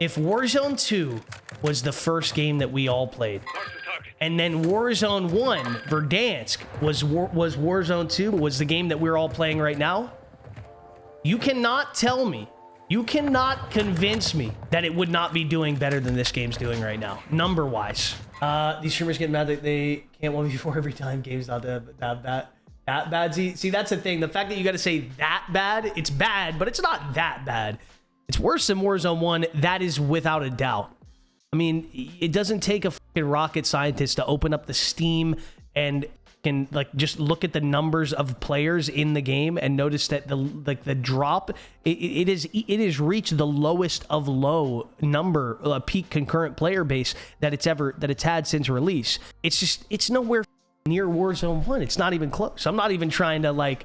if Warzone 2 was the first game that we all played, and then Warzone 1, Verdansk, was, War, was Warzone 2, was the game that we're all playing right now, you cannot tell me, you cannot convince me that it would not be doing better than this game's doing right now, number-wise. Uh, these streamers get mad that they can't 1v4 every time game's not that, that bad. That bad. See, see, that's the thing. The fact that you got to say that bad, it's bad, but it's not that bad. It's worse than Warzone 1. That is without a doubt. I mean, it doesn't take a fucking rocket scientist to open up the Steam and can like just look at the numbers of players in the game and notice that the like the drop it, it is it has reached the lowest of low number uh, peak concurrent player base that it's ever that it's had since release. It's just it's nowhere near Warzone 1. It's not even close. I'm not even trying to like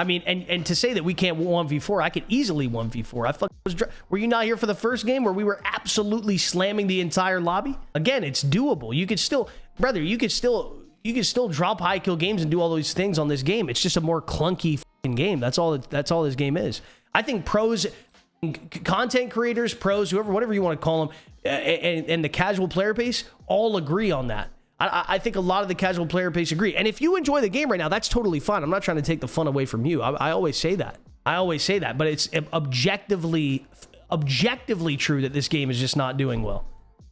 I mean, and, and to say that we can't 1v4, I could easily 1v4. I fucking was. Were you not here for the first game where we were absolutely slamming the entire lobby? Again, it's doable. You could still, brother, you could still, you could still drop high kill games and do all those things on this game. It's just a more clunky game. That's all. That's all this game is. I think pros, content creators, pros, whoever, whatever you want to call them, and, and the casual player base all agree on that. I, I, think a lot of the casual player base agree. And if you enjoy the game right now, that's totally fine. I'm not trying to take the fun away from you. I, I always say that. I always say that. But it's objectively, objectively true that this game is just not doing well.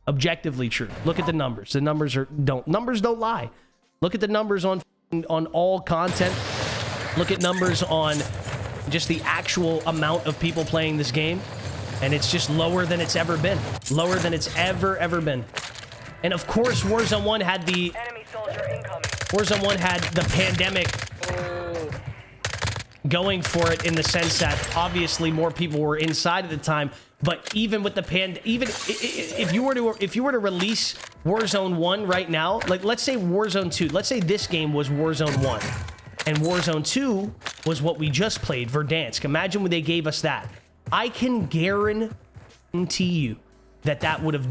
Objectively true. Look at the numbers. The numbers are don't numbers don't lie. Look at the numbers on on all content. Look at numbers on just the actual amount of people playing this game. And it's just lower than it's ever been. Lower than it's ever, ever been. And of course, Warzone 1 had the... Warzone 1 had the pandemic going for it in the sense that obviously more people were inside at the time. But even with the pand, even if you were to if you were to release Warzone 1 right now, like let's say Warzone 2, let's say this game was Warzone 1 and Warzone 2 was what we just played, Verdansk. Imagine when they gave us that. I can guarantee you that that would have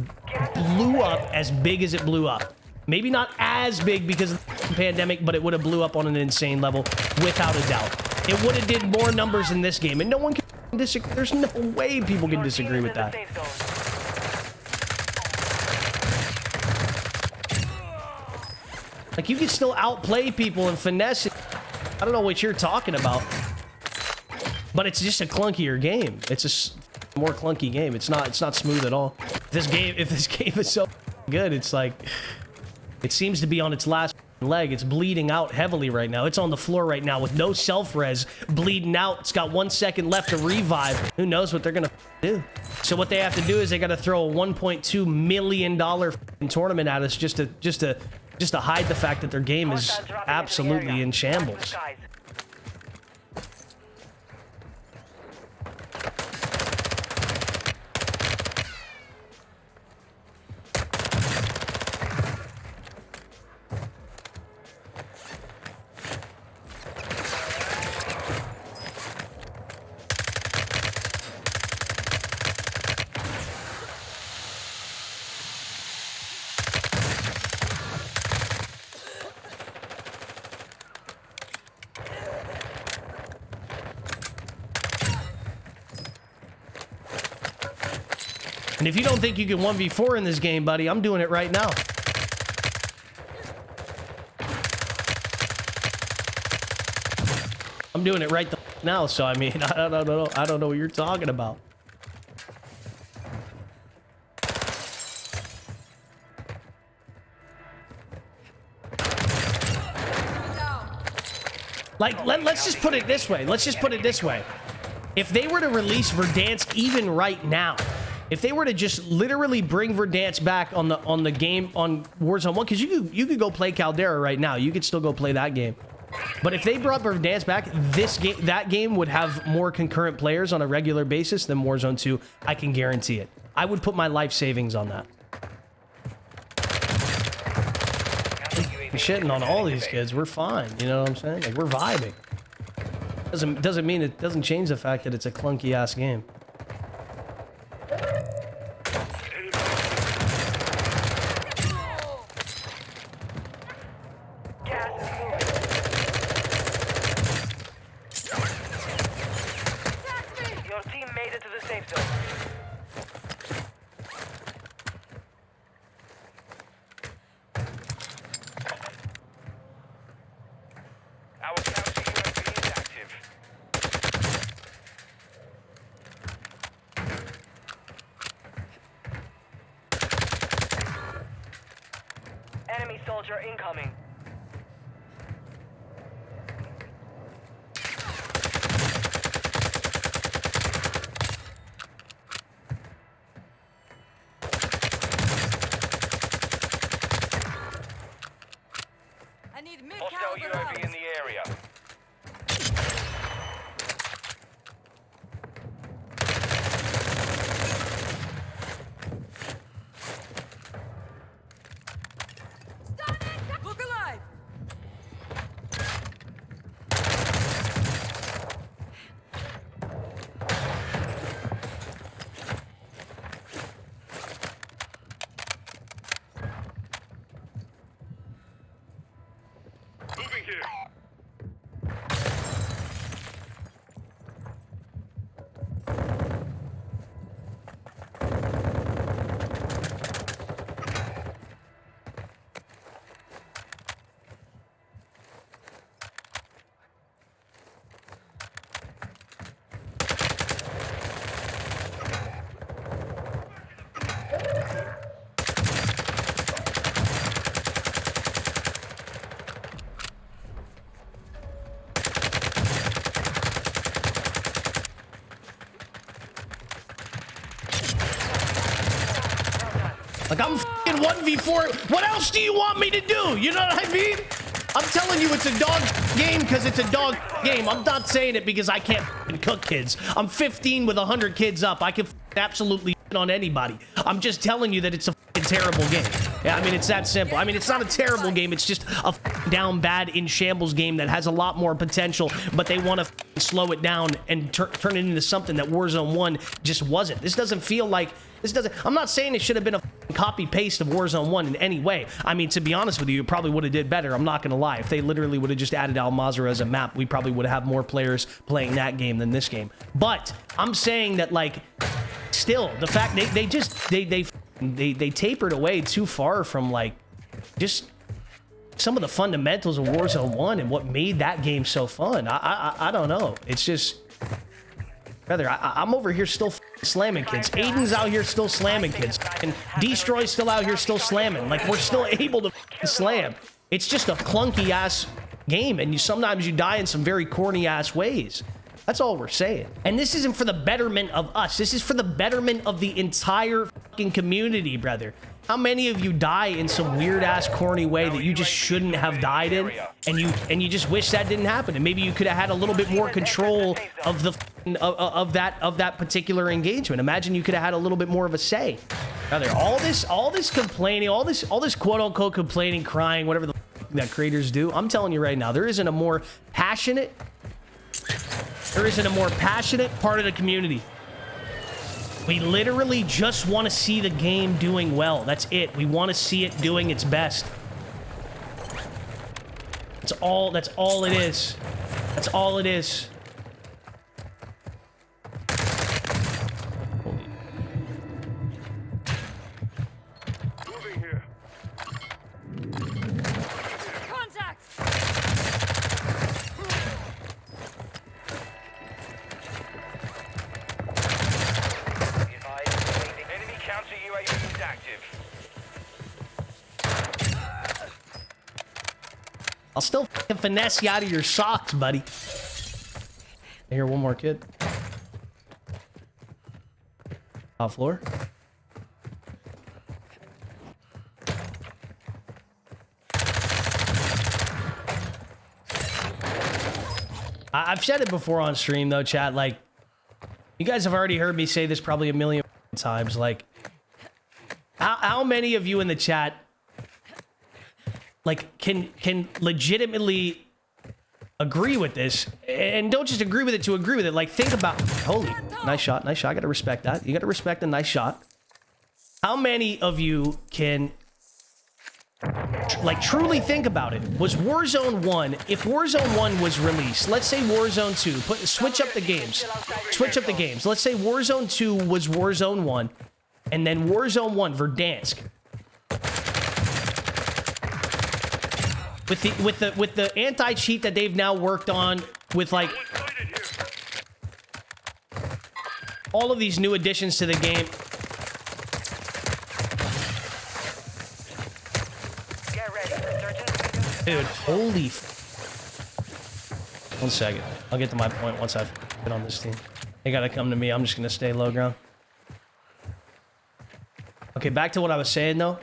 blew up as big as it blew up. Maybe not as big because of the pandemic, but it would have blew up on an insane level without a doubt. It would have did more numbers in this game, and no one can disagree. There's no way people can disagree with that. Like, you can still outplay people and finesse it. I don't know what you're talking about. But it's just a clunkier game. It's a more clunky game. It's not it's not smooth at all. This game if this game is so good, it's like it seems to be on its last leg. It's bleeding out heavily right now. It's on the floor right now with no self-res, bleeding out. It's got one second left to revive. Who knows what they're going to do? So what they have to do is they got to throw a 1.2 million dollar tournament at us just to just to just to hide the fact that their game is absolutely in shambles. And if you don't think you can 1v4 in this game, buddy, I'm doing it right now. I'm doing it right now, so I mean, I don't know, I don't know what you're talking about. Like, let, us just put it this way. Let's just put it this way. If they were to release Verdansk even right now, if they were to just literally bring Verdansk back on the on the game on Warzone 1, because you could, you could go play Caldera right now. You could still go play that game. But if they brought Verdansk back, this game that game would have more concurrent players on a regular basis than Warzone 2. I can guarantee it. I would put my life savings on that. shitting on all these kids. We're fine. You know what I'm saying? Like, we're vibing. Doesn't, doesn't mean it doesn't change the fact that it's a clunky ass game. Incoming. I need mid Hostile UAV in the area. Look alive! Moving here. Like I'm fing 1v4. What else do you want me to do? You know what I mean? I'm telling you it's a dog game because it's a dog game. I'm not saying it because I can't cook kids. I'm 15 with 100 kids up. I can absolutely on anybody. I'm just telling you that it's a terrible game. Yeah, I mean, it's that simple. I mean, it's not a terrible game. It's just a down bad in shambles game that has a lot more potential, but they want to slow it down and tur turn it into something that Warzone 1 just wasn't. This doesn't feel like this doesn't. I'm not saying it should have been a copy paste of Warzone 1 in any way. I mean, to be honest with you, it probably would have did better. I'm not going to lie. If they literally would have just added Al Mazrah as a map, we probably would have more players playing that game than this game. But I'm saying that like still the fact they, they just they they they they tapered away too far from like just some of the fundamentals of Warzone 1 and what made that game so fun. I I, I don't know. It's just Brother, I, I'm over here still slamming kids. Aiden's out here still slamming kids. And Destroy's still out here still slamming. Like, we're still able to slam. It's just a clunky ass game, and you sometimes you die in some very corny ass ways. That's all we're saying. And this isn't for the betterment of us. This is for the betterment of the entire fucking community, brother. How many of you die in some weird ass corny way that you just shouldn't have died in, and you and you just wish that didn't happen, and maybe you could have had a little bit more control of the of, of that of that particular engagement. Imagine you could have had a little bit more of a say. Brother, all this all this complaining, all this all this quote unquote complaining, crying, whatever the that creators do. I'm telling you right now, there isn't a more passionate there isn't a more passionate part of the community. We literally just want to see the game doing well. That's it. We want to see it doing its best. That's all that's all it is. That's all it is. Fucking finesse you out of your socks, buddy. Here, one more kid. Top floor. I- I've said it before on stream, though, chat. Like, you guys have already heard me say this probably a million times. Like, how, how many of you in the chat like can can legitimately agree with this and don't just agree with it to agree with it. Like think about holy nice shot nice shot. I gotta respect that. You gotta respect a nice shot. How many of you can like truly think about it? Was warzone 1 if warzone 1 was released let's say warzone 2 put switch up the games. Switch up the games. Let's say warzone 2 was warzone 1 and then warzone 1 verdansk with the with the with the anti cheat that they've now worked on with like all of these new additions to the game Get ready. Dude, holy f- One second. I'll get to my point once I've been on this team. They gotta come to me. I'm just gonna stay low ground. Okay, back to what I was saying though.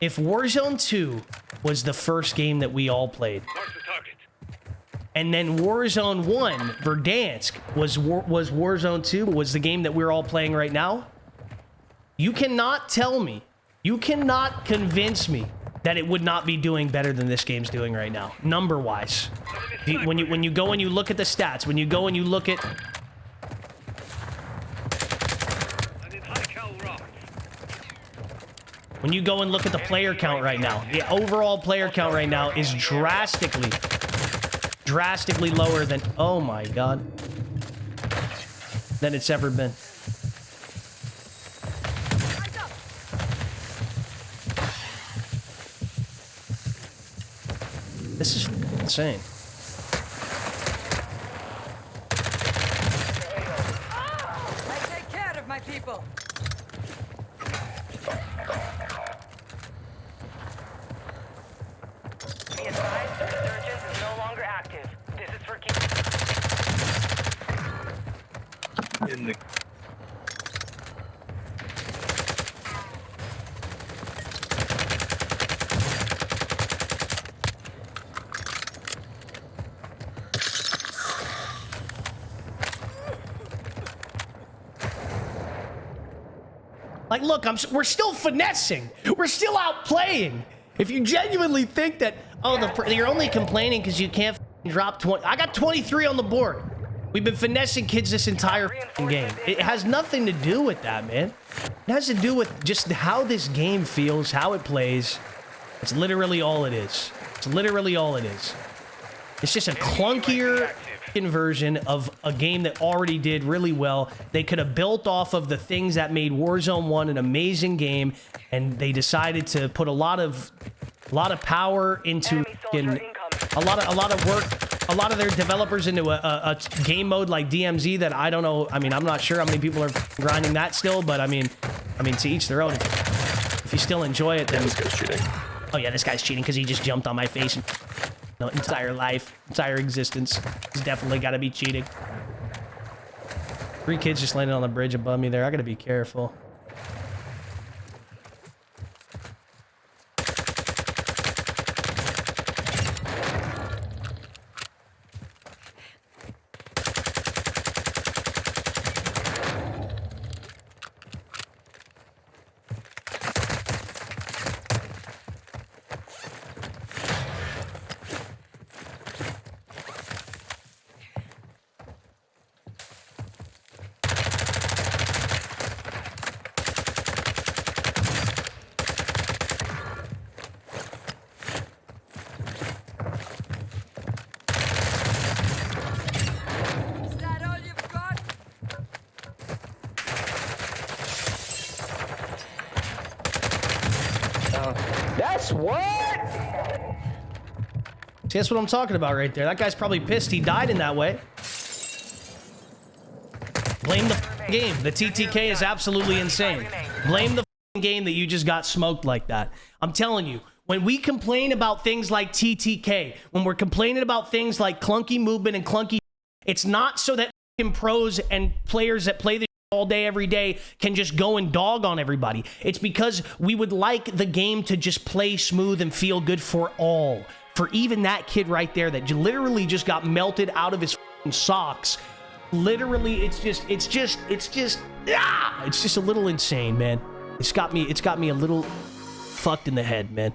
If Warzone 2 was the first game that we all played, Mark the target. and then Warzone 1, Verdansk, was War, was Warzone 2, was the game that we're all playing right now, you cannot tell me, you cannot convince me that it would not be doing better than this game's doing right now, number-wise. When you when you go and you look at the stats, when you go and you look at I need high cal rockets. When you go and look at the player count right now, the overall player count right now is drastically drastically lower than oh my god than it's ever been. This is insane. I take care of my people. Be advised, resurgence is no longer active. This is for keep. In the Like, look, I'm we're still finessing. We're still out playing. If you genuinely think that, oh, the you're only complaining because you can't drop 20. I got 23 on the board. We've been finessing kids this entire game. It has nothing to do with that, man. It has to do with just how this game feels, how it plays. It's literally all it is. It's literally all it is. It's just a clunkier f***ing version of a game that already did really well. They could have built off of the things that made Warzone 1 an amazing game, and they decided to put a lot of a lot of power into Enemy soldier f***ing- incoming. a lot of a lot of work a lot of their developers into a, a, a game mode like DMZ that I don't know I mean I'm not sure how many people are grinding that still but I mean I mean to each their own if, if you still enjoy it then This guy's cheating. oh yeah this guy's cheating because he just jumped on my face and no entire life entire existence he's definitely got to be cheating. Three kids just landed on the bridge above me there. I gotta be careful Is that all you've got? That's what? See, that's what I'm talking about right there. That guy's probably pissed he died in that way. Blame the game. The TTK is absolutely insane. Blame the game that you just got smoked like that. I'm telling you, when we complain about things like TTK, when we're complaining about things like clunky movement and clunky, it's not so that pros and players that play the all day, every day can just go and dog on everybody. It's because we would like the game to just play smooth and feel good for all. For even that kid right there that literally just got melted out of his socks. Literally, it's just, it's just, it's just, ah! It's just a little insane, man. It's got me, it's got me a little fucked in the head, man.